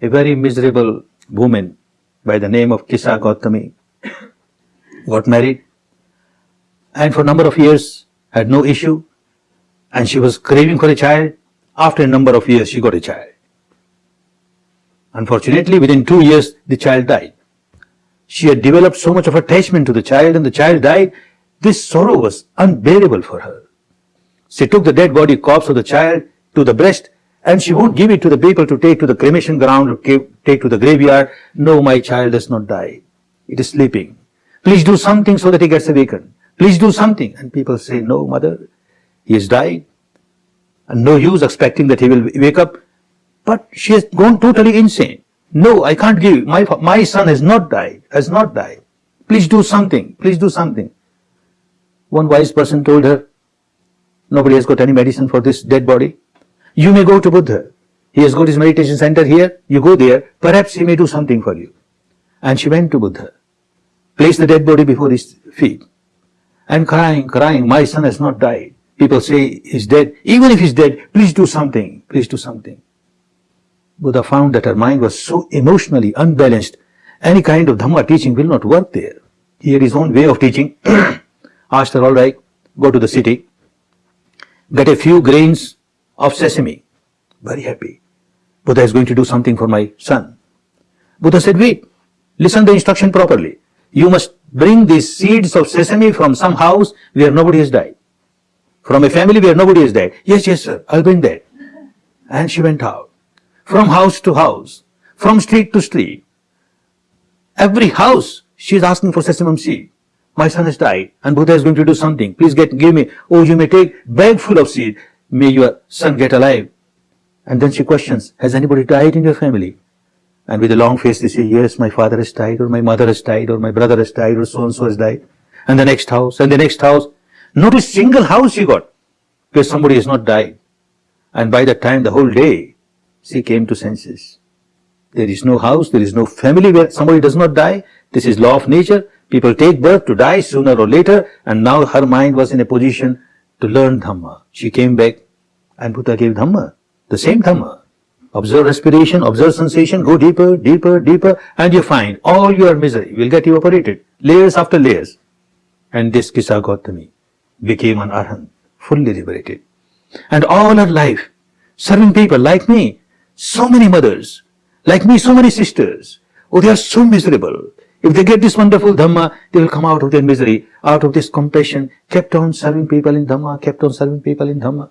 a very miserable woman by the name of Kisa Gautami got married and for a number of years had no issue and she was craving for a child. After a number of years, she got a child. Unfortunately, within two years, the child died. She had developed so much of attachment to the child and the child died. This sorrow was unbearable for her. She took the dead body corpse of the child to the breast and she won't give it to the people to take to the cremation ground or take to the graveyard. No, my child does not die. It is sleeping. Please do something so that he gets awakened. Please do something. And people say, no, mother, he is dying. And no use expecting that he will wake up. But she has gone totally insane. No, I can't give. My, my son has not died, has not died. Please do something. Please do something. One wise person told her, nobody has got any medicine for this dead body. You may go to Buddha. He has got his meditation center here. You go there. Perhaps he may do something for you. And she went to Buddha, placed the dead body before his feet, and crying, crying, my son has not died. People say he's dead. Even if he's dead, please do something. Please do something. Buddha found that her mind was so emotionally unbalanced, any kind of Dhamma teaching will not work there. He had his own way of teaching. Asked her, all right, go to the city, get a few grains of sesame. Very happy. Buddha is going to do something for my son. Buddha said, wait, listen the instruction properly. You must bring these seeds of sesame from some house where nobody has died. From a family where nobody has died. Yes, yes, sir, I'll bring that. And she went out from house to house, from street to street. Every house, she is asking for sesame seed. My son has died and Buddha is going to do something. Please get, give me, oh, you may take bag full of seed. May your son get alive. And then she questions, has anybody died in your family? And with a long face, they say, yes, my father has died, or my mother has died, or my brother has died, or so-and-so has died. And the next house, and the next house. Not a single house she got, where somebody has not died. And by that time, the whole day, she came to senses. There is no house, there is no family where somebody does not die. This is law of nature. People take birth to die sooner or later, and now her mind was in a position to learn Dhamma. She came back, and Buddha gave Dhamma, the same Dhamma. Observe respiration, observe sensation, go deeper, deeper, deeper, and you find all your misery will get evaporated, layers after layers. And this Kisa Gautami became an Arhan, fully liberated. And all her life, serving people like me, so many mothers, like me, so many sisters. Oh, they are so miserable. If they get this wonderful Dhamma, they will come out of their misery, out of this compassion, kept on serving people in Dhamma, kept on serving people in Dhamma.